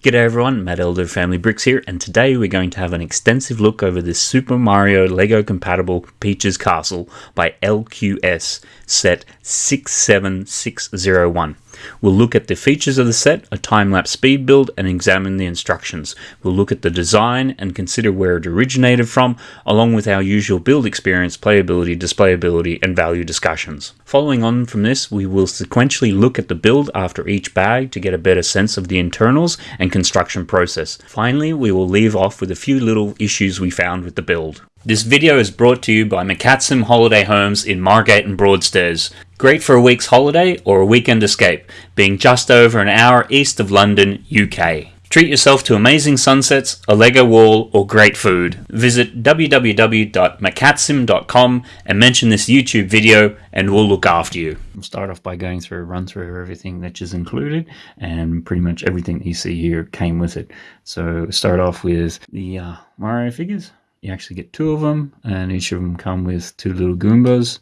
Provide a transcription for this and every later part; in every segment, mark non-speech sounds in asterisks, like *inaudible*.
G'day everyone, Matt Elder of Family Bricks here, and today we're going to have an extensive look over this Super Mario LEGO compatible Peach's Castle by LQS set 67601. We'll look at the features of the set, a time-lapse speed build, and examine the instructions. We'll look at the design and consider where it originated from, along with our usual build experience, playability, displayability, and value discussions. Following on from this, we will sequentially look at the build after each bag to get a better sense of the internals and construction process. Finally, we will leave off with a few little issues we found with the build. This video is brought to you by McCatsim Holiday Homes in Margate and Broadstairs. Great for a week's holiday or a weekend escape, being just over an hour east of London, UK. Treat yourself to amazing sunsets, a Lego wall, or great food. Visit www.macatsim.com and mention this YouTube video and we'll look after you. We'll start off by going through a run through of everything that is included and pretty much everything that you see here came with it. So start off with the uh, Mario figures you actually get two of them and each of them come with two little Goombas.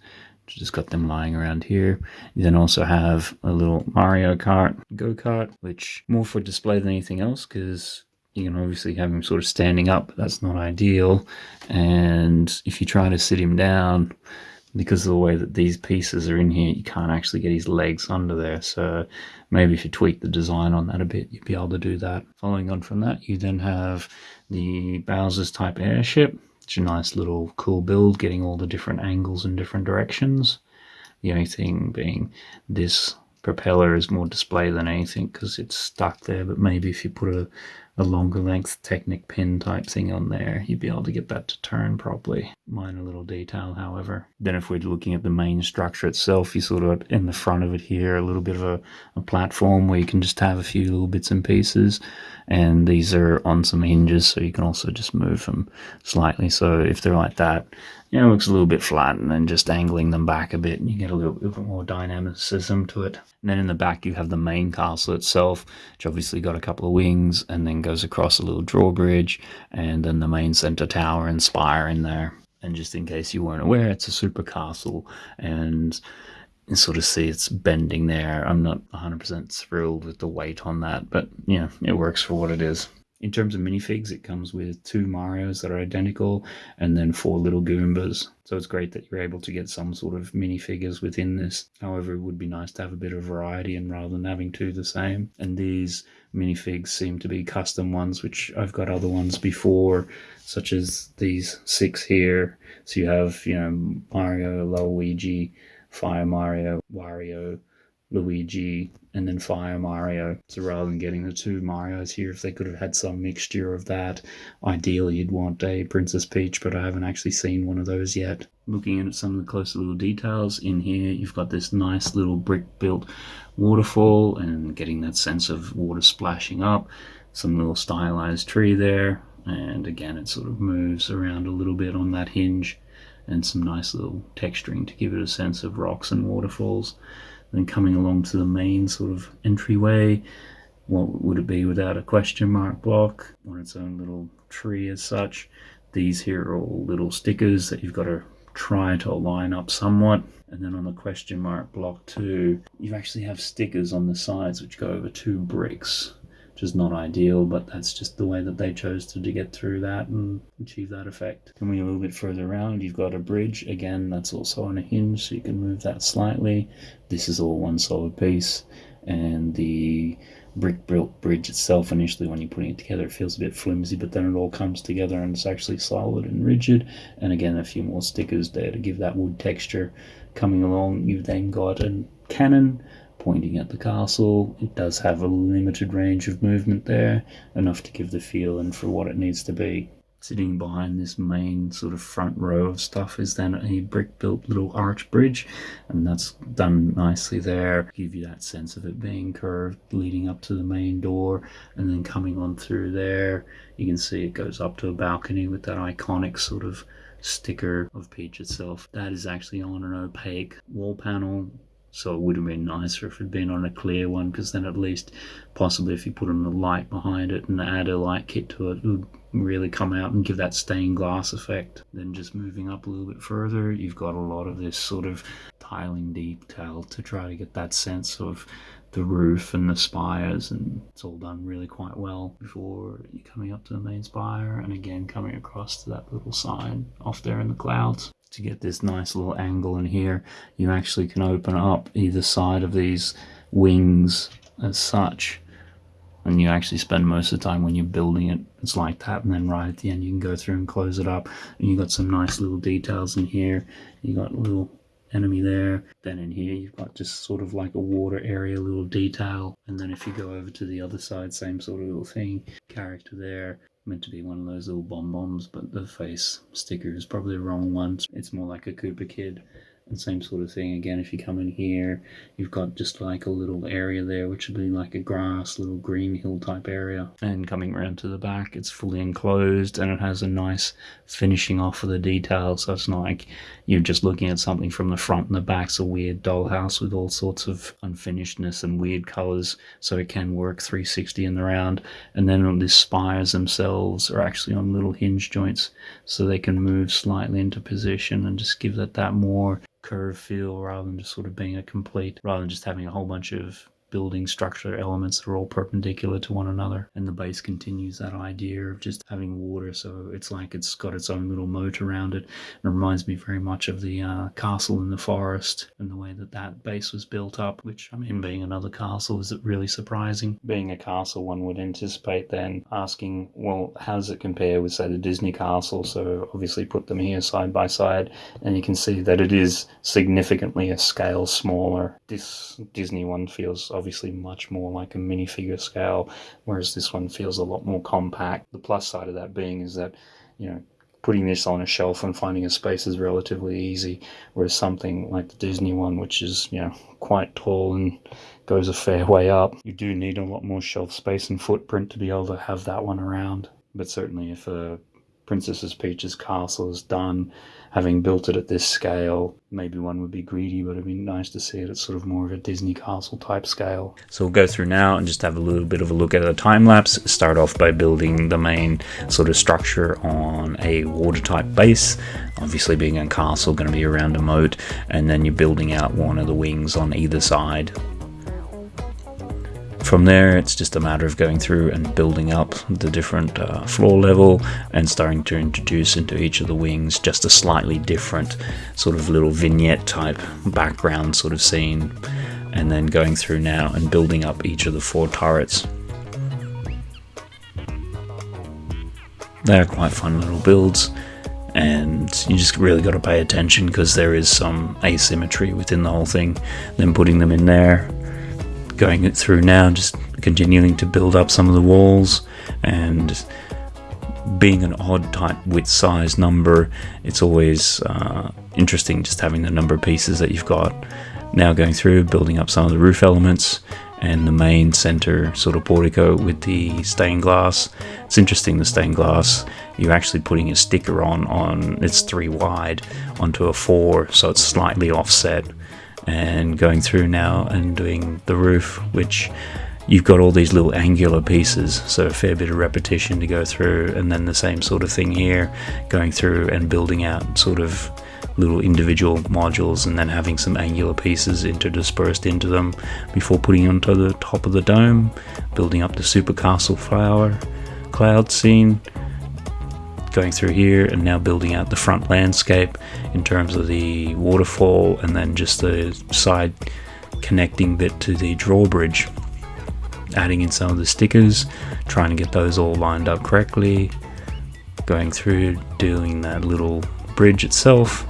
Just got them lying around here. You then also have a little Mario Kart go-kart which more for display than anything else because you can obviously have him sort of standing up but that's not ideal. And if you try to sit him down because of the way that these pieces are in here you can't actually get his legs under there. So maybe if you tweak the design on that a bit you'd be able to do that. Following on from that you then have the Bowser's type airship. It's a nice little cool build getting all the different angles and different directions. The only thing being this propeller is more display than anything because it's stuck there but maybe if you put a a longer length Technic pin type thing on there, you'd be able to get that to turn properly. Minor little detail, however. Then if we're looking at the main structure itself, you sort of in the front of it here, a little bit of a, a platform where you can just have a few little bits and pieces. And these are on some hinges, so you can also just move them slightly. So if they're like that, you know, looks a little bit flat and then just angling them back a bit and you get a little, little bit more dynamicism to it. And then in the back you have the main castle itself, which obviously got a couple of wings and then goes across a little drawbridge and then the main center tower and spire in there. And just in case you weren't aware, it's a super castle and you sort of see it's bending there. I'm not 100% thrilled with the weight on that, but yeah, it works for what it is. In terms of minifigs, it comes with two Marios that are identical and then four little Goombas. So it's great that you're able to get some sort of minifigures within this. However, it would be nice to have a bit of variety and rather than having two the same. And these minifigs seem to be custom ones, which I've got other ones before, such as these six here. So you have, you know, Mario, Luigi, Fire Mario, Wario, Luigi, and then Fire Mario. So rather than getting the two Marios here, if they could have had some mixture of that, ideally you'd want a Princess Peach, but I haven't actually seen one of those yet. Looking in at some of the closer little details in here, you've got this nice little brick built waterfall and getting that sense of water splashing up. Some little stylized tree there, and again it sort of moves around a little bit on that hinge and some nice little texturing to give it a sense of rocks and waterfalls. Then coming along to the main sort of entryway, what would it be without a question mark block on its own little tree as such? These here are all little stickers that you've got to try to line up somewhat. And then on the question mark block two, you actually have stickers on the sides which go over two bricks which is not ideal, but that's just the way that they chose to, to get through that and achieve that effect. Coming a little bit further around, you've got a bridge. Again, that's also on a hinge, so you can move that slightly. This is all one solid piece, and the brick built bridge itself initially when you're putting it together it feels a bit flimsy but then it all comes together and it's actually solid and rigid and again a few more stickers there to give that wood texture coming along you've then got a cannon pointing at the castle. It does have a limited range of movement there, enough to give the feel and for what it needs to be. Sitting behind this main sort of front row of stuff is then a brick built little arch bridge, and that's done nicely there. Give you that sense of it being curved leading up to the main door, and then coming on through there, you can see it goes up to a balcony with that iconic sort of sticker of Peach itself. That is actually on an opaque wall panel so it would have been nicer if it had been on a clear one because then at least possibly if you put on a light behind it and add a light kit to it, it would really come out and give that stained glass effect. Then just moving up a little bit further, you've got a lot of this sort of tiling detail to try to get that sense of the roof and the spires and it's all done really quite well before you're coming up to the main spire and again coming across to that little sign off there in the clouds to get this nice little angle in here you actually can open up either side of these wings as such and you actually spend most of the time when you're building it it's like that and then right at the end you can go through and close it up and you've got some nice little details in here you got little enemy there. Then in here you've got just sort of like a water area, little detail. And then if you go over to the other side, same sort of little thing. Character there, meant to be one of those little Bob-ombs, but the face sticker is probably the wrong one. It's more like a Koopa Kid and same sort of thing again. If you come in here you've got just like a little area there which would be like a grass little green hill type area. And coming around to the back it's fully enclosed and it has a nice finishing off of the details. So it's not like you're just looking at something from the front and the back's a weird dollhouse with all sorts of unfinishedness and weird colors. So it can work 360 in the round. And then on the spires themselves are actually on little hinge joints so they can move slightly into position and just give it that more curve feel rather than just sort of being a complete, rather than just having a whole bunch of building structure elements that are all perpendicular to one another. And the base continues that idea of just having water, so it's like it's got its own little moat around it. It reminds me very much of the uh, castle in the forest and the way that that base was built up, which, I mean, being another castle, is it really surprising? Being a castle, one would anticipate then asking, well, how does it compare with, say, the Disney castle? So obviously put them here side by side, and you can see that it is significantly a scale smaller. This Disney one feels obviously much more like a minifigure scale, whereas this one feels a lot more compact. The plus side of that being is that, you know, putting this on a shelf and finding a space is relatively easy, whereas something like the Disney one, which is, you know, quite tall and goes a fair *laughs* way up, you do need a lot more shelf space and footprint to be able to have that one around. But certainly if a Princess's Peach's castle is done, having built it at this scale, maybe one would be greedy, but it'd be nice to see it at sort of more of a Disney castle type scale. So we'll go through now and just have a little bit of a look at a time lapse. Start off by building the main sort of structure on a water type base. Obviously being a castle, going to be around a moat, and then you're building out one of the wings on either side from there, it's just a matter of going through and building up the different uh, floor level and starting to introduce into each of the wings just a slightly different sort of little vignette type background sort of scene. And then going through now and building up each of the four turrets. They're quite fun little builds and you just really got to pay attention because there is some asymmetry within the whole thing. Then putting them in there going it through now, just continuing to build up some of the walls and being an odd type width size number, it's always uh, interesting just having the number of pieces that you've got. Now going through, building up some of the roof elements and the main center sort of portico with the stained glass. It's interesting the stained glass, you're actually putting a sticker on, on it's three wide onto a four, so it's slightly offset and going through now and doing the roof which you've got all these little angular pieces so a fair bit of repetition to go through and then the same sort of thing here going through and building out sort of little individual modules and then having some angular pieces interdispersed into them before putting onto the top of the dome building up the super castle flower cloud scene going through here and now building out the front landscape in terms of the waterfall and then just the side connecting bit to the drawbridge. Adding in some of the stickers trying to get those all lined up correctly. Going through doing that little bridge itself.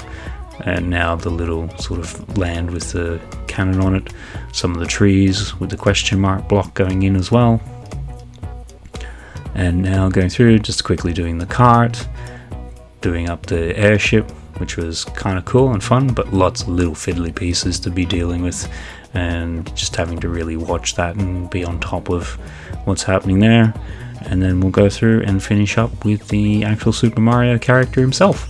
And now the little sort of land with the cannon on it. Some of the trees with the question mark block going in as well and now going through just quickly doing the cart doing up the airship which was kind of cool and fun but lots of little fiddly pieces to be dealing with and just having to really watch that and be on top of what's happening there. And then we'll go through and finish up with the actual Super Mario character himself.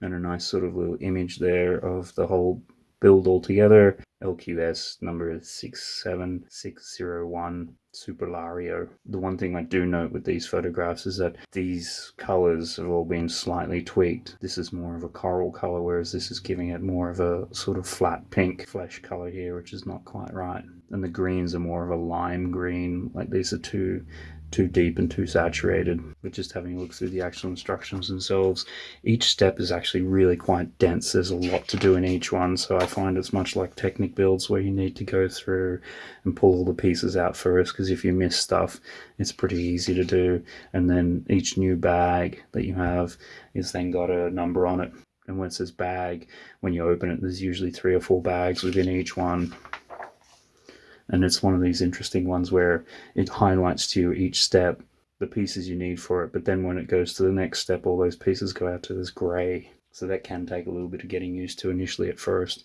And a nice sort of little image there of the whole build all together LQS number 67601 Superlario. The one thing I do note with these photographs is that these colors have all been slightly tweaked. This is more of a coral color, whereas this is giving it more of a sort of flat pink flesh color here, which is not quite right. And the greens are more of a lime green, like these are two too deep and too saturated. But just having a look through the actual instructions themselves, each step is actually really quite dense. There's a lot to do in each one, so I find it's much like Technic builds where you need to go through and pull all the pieces out first, because if you miss stuff, it's pretty easy to do. And then each new bag that you have is then got a number on it. And when it says bag, when you open it, there's usually three or four bags within each one and it's one of these interesting ones where it highlights to you each step the pieces you need for it but then when it goes to the next step all those pieces go out to this gray. So that can take a little bit of getting used to initially at first.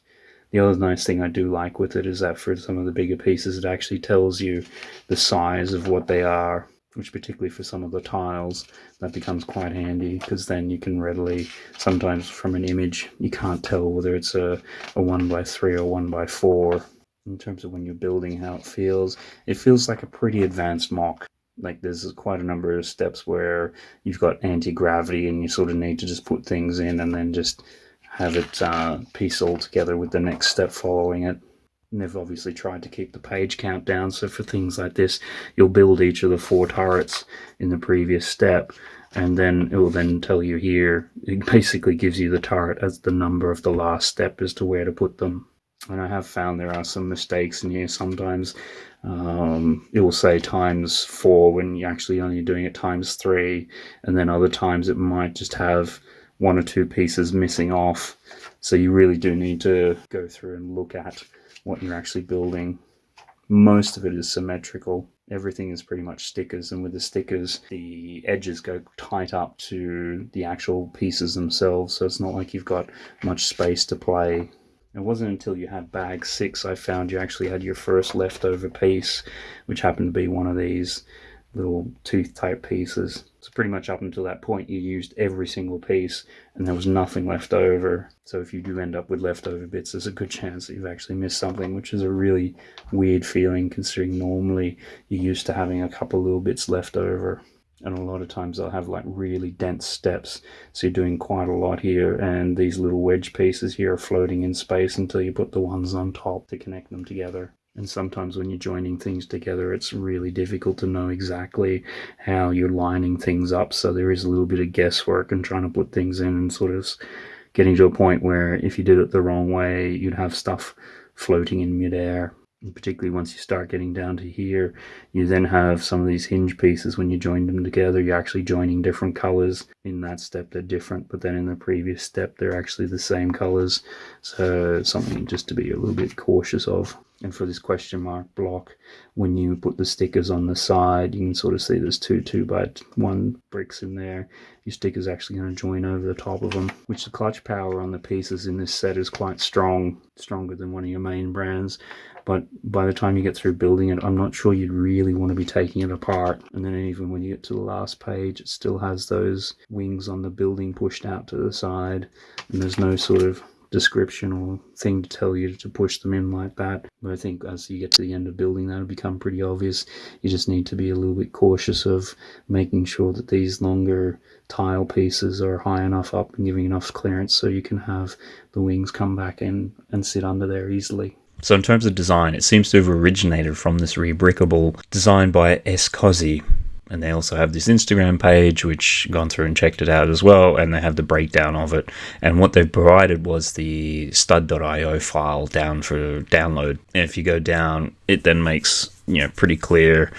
The other nice thing I do like with it is that for some of the bigger pieces it actually tells you the size of what they are which particularly for some of the tiles that becomes quite handy because then you can readily sometimes from an image you can't tell whether it's a, a 1 by 3 or 1 by 4 in terms of when you're building how it feels. It feels like a pretty advanced MOC. Like there's quite a number of steps where you've got anti-gravity and you sort of need to just put things in and then just have it uh, piece all together with the next step following it. And they've obviously tried to keep the page count down, so for things like this, you'll build each of the four turrets in the previous step, and then it will then tell you here, it basically gives you the turret as the number of the last step as to where to put them and I have found there are some mistakes in here sometimes. Um, it will say times four when you're actually only doing it times three, and then other times it might just have one or two pieces missing off. So you really do need to go through and look at what you're actually building. Most of it is symmetrical. Everything is pretty much stickers, and with the stickers, the edges go tight up to the actual pieces themselves, so it's not like you've got much space to play it wasn't until you had bag six I found you actually had your first leftover piece, which happened to be one of these little tooth type pieces. So pretty much up until that point you used every single piece and there was nothing left over. So if you do end up with leftover bits, there's a good chance that you've actually missed something, which is a really weird feeling considering normally you're used to having a couple little bits left over and a lot of times they'll have like really dense steps. So you're doing quite a lot here and these little wedge pieces here are floating in space until you put the ones on top to connect them together. And sometimes when you're joining things together it's really difficult to know exactly how you're lining things up. So there is a little bit of guesswork and trying to put things in and sort of getting to a point where if you did it the wrong way you'd have stuff floating in midair particularly once you start getting down to here you then have some of these hinge pieces when you join them together. You're actually joining different colors in that step. They're different but then in the previous step they're actually the same colors. So something just to be a little bit cautious of. And for this question mark block when you put the stickers on the side you can sort of see there's two two by one bricks in there. Your sticker's actually going to join over the top of them which the clutch power on the pieces in this set is quite strong stronger than one of your main brands but by the time you get through building it I'm not sure you'd really want to be taking it apart and then even when you get to the last page it still has those wings on the building pushed out to the side and there's no sort of description or thing to tell you to push them in like that. But I think as you get to the end of building, that'll become pretty obvious. You just need to be a little bit cautious of making sure that these longer tile pieces are high enough up and giving enough clearance so you can have the wings come back in and sit under there easily. So in terms of design, it seems to have originated from this rebrickable designed by S. Cozzi, and they also have this Instagram page which gone through and checked it out as well and they have the breakdown of it and what they've provided was the stud.io file down for download and if you go down it then makes you know pretty clear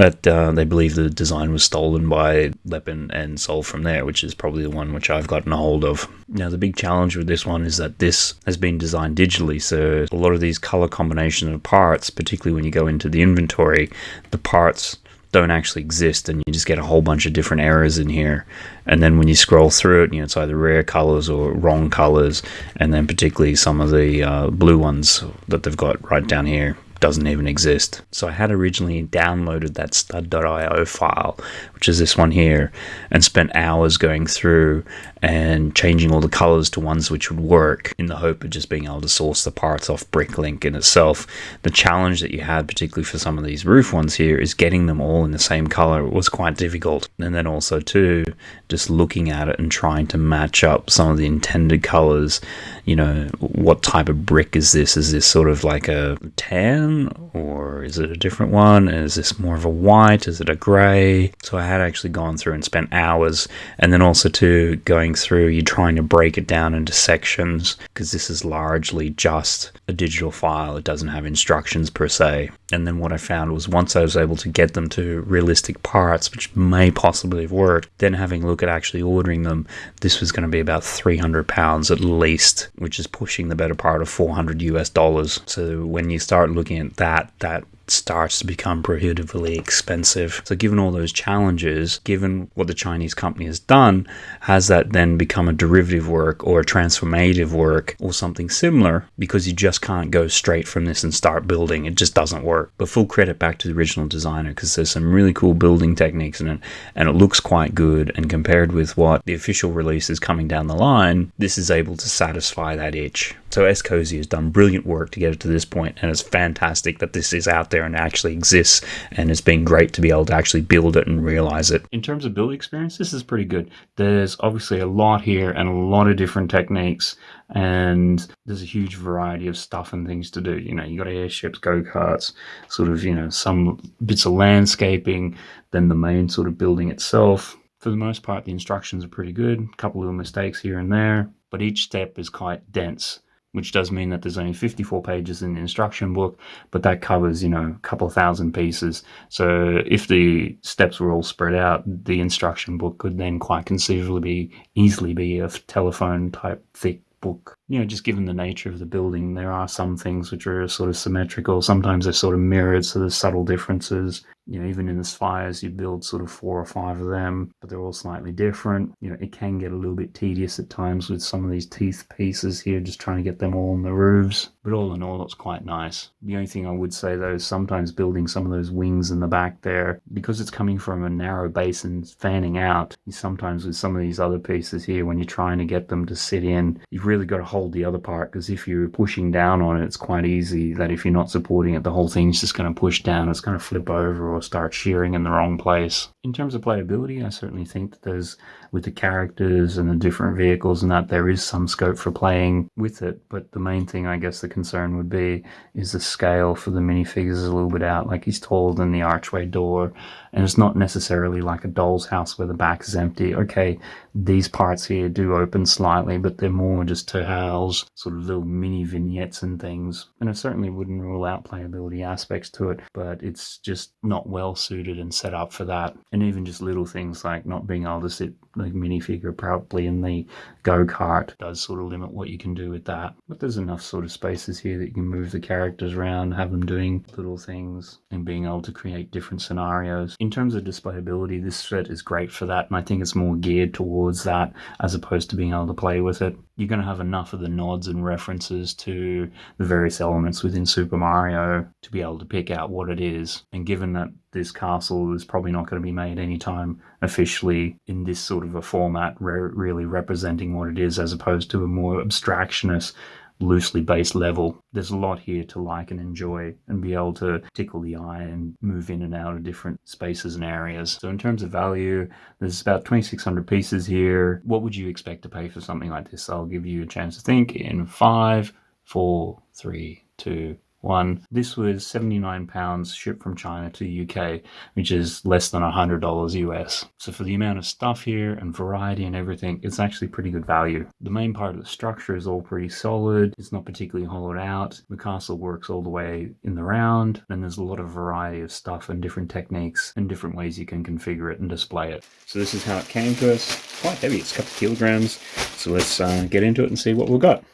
that uh, they believe the design was stolen by Lepin and sold from there, which is probably the one which I've gotten a hold of. Now, the big challenge with this one is that this has been designed digitally, so a lot of these color combinations of parts, particularly when you go into the inventory, the parts don't actually exist and you just get a whole bunch of different errors in here and then when you scroll through it you know it's either rare colors or wrong colors and then particularly some of the uh, blue ones that they've got right down here doesn't even exist. So I had originally downloaded that stud.io file, which is this one here, and spent hours going through and changing all the colors to ones which would work in the hope of just being able to source the parts off Bricklink in itself. The challenge that you had, particularly for some of these roof ones here, is getting them all in the same color was quite difficult. And then also too, just looking at it and trying to match up some of the intended colors. You know, what type of brick is this? Is this sort of like a tan or is it a different one? Is this more of a white? Is it a gray? So I had actually gone through and spent hours and then also to going through, you're trying to break it down into sections because this is largely just a digital file. It doesn't have instructions per se. And then what I found was once I was able to get them to realistic parts, which may possibly have worked, then having a look at actually ordering them, this was going to be about 300 pounds at least, which is pushing the better part of 400 US dollars. So when you start looking at that, that starts to become prohibitively expensive. So, given all those challenges, given what the Chinese company has done, has that then become a derivative work or a transformative work or something similar? Because you just can't go straight from this and start building. It just doesn't work. But full credit back to the original designer because there's some really cool building techniques in it and it looks quite good. And compared with what the official release is coming down the line, this is able to satisfy that itch. So S. Cozzi has done brilliant work to get it to this point, and it's fantastic that this is out there and actually exists, and it's been great to be able to actually build it and realize it. In terms of build experience, this is pretty good. There's obviously a lot here and a lot of different techniques, and there's a huge variety of stuff and things to do. You know, you got airships, go karts, sort of, you know, some bits of landscaping, then the main sort of building itself. For the most part, the instructions are pretty good. A couple little mistakes here and there, but each step is quite dense which does mean that there's only 54 pages in the instruction book, but that covers, you know, a couple thousand pieces. So if the steps were all spread out, the instruction book could then quite conceivably be easily be a telephone type thick book. You know, just given the nature of the building, there are some things which are sort of symmetrical. Sometimes they're sort of mirrored, so there's subtle differences you know, even in the spires, you build sort of four or five of them, but they're all slightly different. You know, it can get a little bit tedious at times with some of these teeth pieces here, just trying to get them all on the roofs. But all in all, it's quite nice. The only thing I would say though is sometimes building some of those wings in the back there, because it's coming from a narrow base and fanning out, sometimes with some of these other pieces here, when you're trying to get them to sit in, you've really got to hold the other part because if you're pushing down on it, it's quite easy that if you're not supporting it, the whole thing's just going to push down. It's going to flip over or start shearing in the wrong place. In terms of playability, I certainly think that there's, with the characters and the different vehicles and that, there is some scope for playing with it. But the main thing, I guess, the concern would be is the scale for the minifigures is a little bit out. Like he's taller than the archway door, and it's not necessarily like a doll's house where the back is empty. Okay, these parts here do open slightly, but they're more just to house sort of little mini vignettes and things. And I certainly wouldn't rule out playability aspects to it, but it's just not well suited and set up for that. And even just little things like not being able to sit the minifigure properly in the go-kart does sort of limit what you can do with that. But there's enough sort of spaces here that you can move the characters around, have them doing little things and being able to create different scenarios. In terms of displayability, this set is great for that. And I think it's more geared towards that as opposed to being able to play with it. You're going to have enough of the nods and references to the various elements within Super Mario to be able to pick out what it is. And given that this castle is probably not going to be made anytime officially in this sort of a format, re- really representing what it is as opposed to a more abstractionist, loosely based level. There's a lot here to like and enjoy and be able to tickle the eye and move in and out of different spaces and areas. So, in terms of value, there's about 2,600 pieces here. What would you expect to pay for something like this? I'll give you a chance to think in five, four, three, two, one. This was 79 pounds shipped from China to the UK, which is less than $100 US. So for the amount of stuff here and variety and everything, it's actually pretty good value. The main part of the structure is all pretty solid. It's not particularly hollowed out. The castle works all the way in the round, and there's a lot of variety of stuff and different techniques and different ways you can configure it and display it. So this is how it came to us. Quite heavy, it's a couple of kilograms. So let's uh, get into it and see what we've got.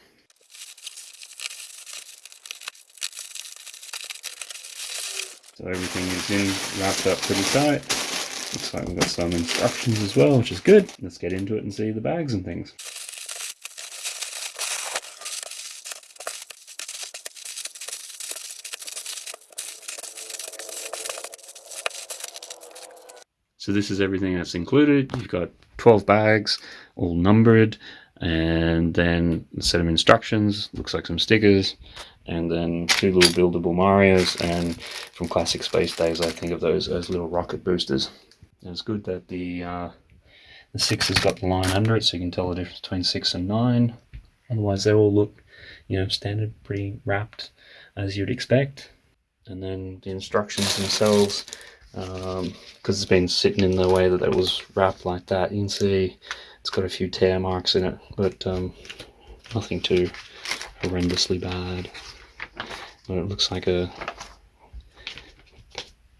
So everything is in, wrapped up pretty tight. Looks like we've got some instructions as well, which is good. Let's get into it and see the bags and things. So this is everything that's included. You've got 12 bags, all numbered, and then a set of instructions, looks like some stickers, and then two little buildable Marios, and from classic space days, I think of those as little rocket boosters. And it's good that the uh, the six has got the line under it, so you can tell the difference between six and nine. Otherwise, they all look, you know, standard, pretty wrapped as you'd expect. And then the instructions themselves, because um, it's been sitting in the way that it was wrapped like that, you can see it's got a few tear marks in it, but um, nothing too horrendously bad. But it looks like a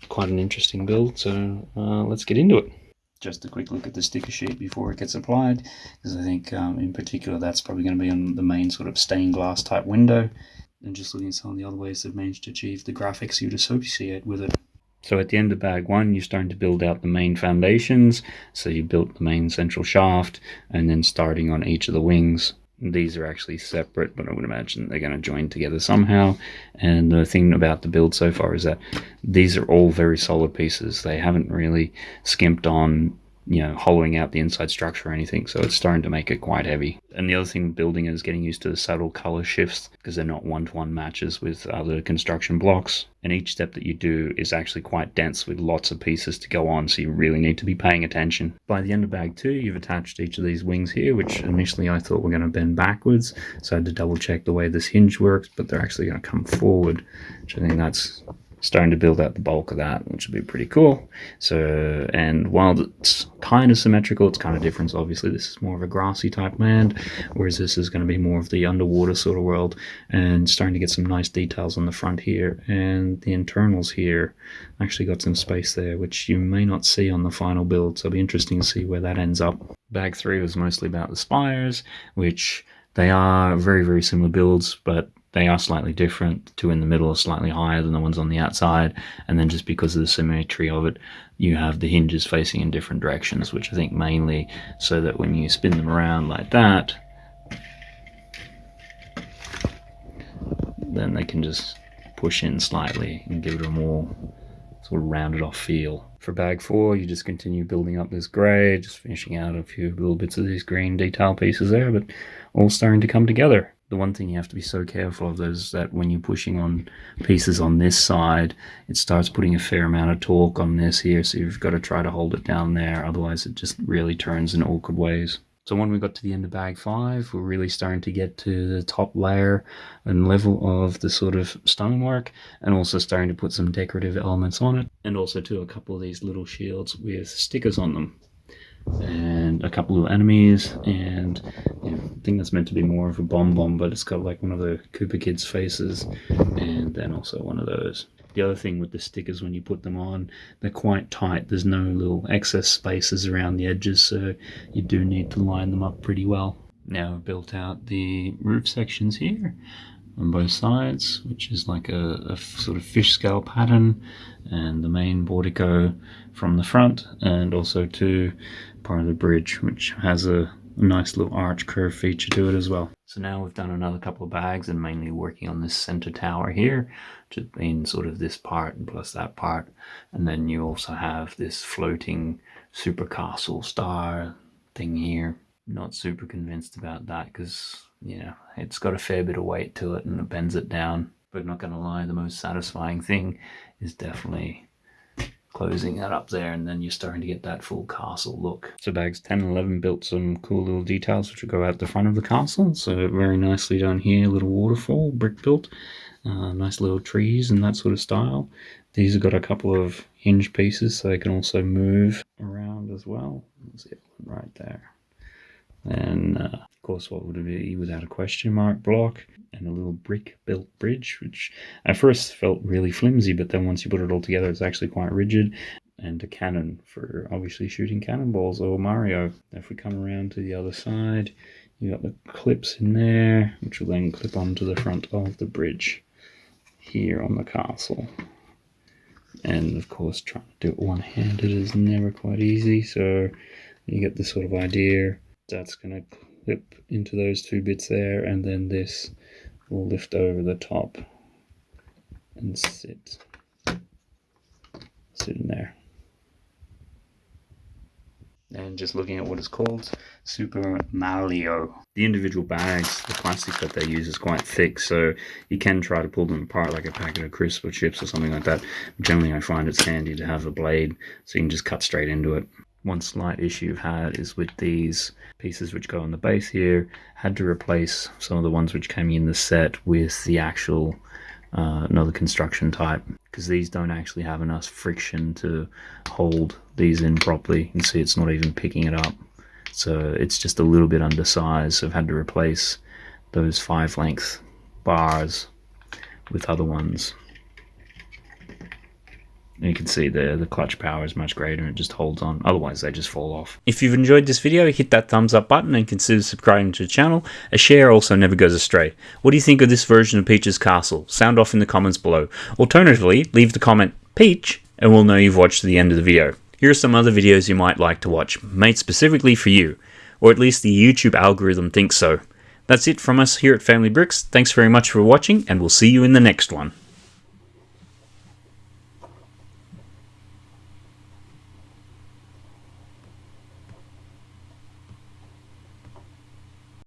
quite an interesting build, so uh, let's get into it just a quick look at the sticker sheet before it gets applied because I think um, in particular that's probably going to be on the main sort of stained glass type window and just looking at some of the other ways they've managed to achieve the graphics you'd associate with it. So at the end of bag one, you're starting to build out the main foundations. So you built the main central shaft and then starting on each of the wings. These are actually separate, but I would imagine they're going to join together somehow. And the thing about the build so far is that these are all very solid pieces. They haven't really skimped on you know, hollowing out the inside structure or anything. So it's starting to make it quite heavy. And the other thing building is getting used to the subtle color shifts because they're not one-to-one matches with other construction blocks. And each step that you do is actually quite dense with lots of pieces to go on. So you really need to be paying attention. By the end of bag two, you've attached each of these wings here, which initially I thought were going to bend backwards. So I had to double check the way this hinge works, but they're actually going to come forward, which I think that's starting to build out the bulk of that, which would be pretty cool. So, and while it's kind of symmetrical, it's kind of different. Obviously, this is more of a grassy type land, whereas this is going to be more of the underwater sort of world, and starting to get some nice details on the front here, and the internals here actually got some space there, which you may not see on the final build. So it'll be interesting to see where that ends up. Bag three was mostly about the spires, which they are very, very similar builds, but they are slightly different. two in the middle are slightly higher than the ones on the outside. And then just because of the symmetry of it, you have the hinges facing in different directions, which I think mainly so that when you spin them around like that, then they can just push in slightly and give it a more sort of rounded off feel. For bag four, you just continue building up this grey, just finishing out a few little bits of these green detail pieces there, but all starting to come together the one thing you have to be so careful of is that when you're pushing on pieces on this side, it starts putting a fair amount of torque on this here, so you've got to try to hold it down there, otherwise it just really turns in awkward ways. So when we got to the end of bag five, we're really starting to get to the top layer and level of the sort of stonework and also starting to put some decorative elements on it and also to a couple of these little shields with stickers on them and a couple of enemies and you know, I think that's meant to be more of a Bob-omb but it's got like one of the Koopa Kids faces and then also one of those. The other thing with the stickers when you put them on they're quite tight there's no little excess spaces around the edges so you do need to line them up pretty well. Now I've built out the roof sections here on both sides, which is like a, a, sort of fish scale pattern, and the main portico from the front, and also to part of the bridge, which has a, nice little arch curve feature to it as well. So now we've done another couple of bags and mainly working on this center tower here, which has been sort of this part and plus that part. And then you also have this floating super castle star thing here. Not super convinced about that because, you know, it's got a fair bit of weight to it and it bends it down. But not going to lie, the most satisfying thing is definitely closing that up there and then you're starting to get that full castle look. So bags 10 and 11 built some cool little details which will go out the front of the castle. So very nicely done here, little waterfall, brick built, uh, nice little trees and that sort of style. These have got a couple of hinge pieces so they can also move around as well. See it right there. And uh, of course, what would it be without a question mark block and a little brick built bridge, which at first felt really flimsy, but then once you put it all together, it's actually quite rigid. And a cannon for obviously shooting cannonballs or Mario. If we come around to the other side, you got the clips in there, which will then clip onto the front of the bridge here on the castle. And of course, trying to do it one handed is never quite easy, so you get this sort of idea that's going to clip into those two bits there and then this will lift over the top and sit sit in there and just looking at what it's called, Super Malio. The individual bags, the plastic that they use is quite thick, so you can try to pull them apart like a packet of crisps or chips or something like that. Generally, I find it's handy to have a blade so you can just cut straight into it. One slight issue I've had is with these pieces which go on the base here, had to replace some of the ones which came in the set with the actual uh, another construction type because these don't actually have enough friction to hold these in properly. You can see it's not even picking it up. So it's just a little bit undersized. So I've had to replace those five length bars with other ones. And you can see the, the clutch power is much greater and it just holds on. Otherwise, they just fall off. If you've enjoyed this video, hit that thumbs up button and consider subscribing to the channel. A share also never goes astray. What do you think of this version of Peach's Castle? Sound off in the comments below. Alternatively, leave the comment Peach and we'll know you've watched to the end of the video. Here are some other videos you might like to watch, made specifically for you. Or at least the YouTube algorithm thinks so. That's it from us here at Family Bricks. Thanks very much for watching and we'll see you in the next one.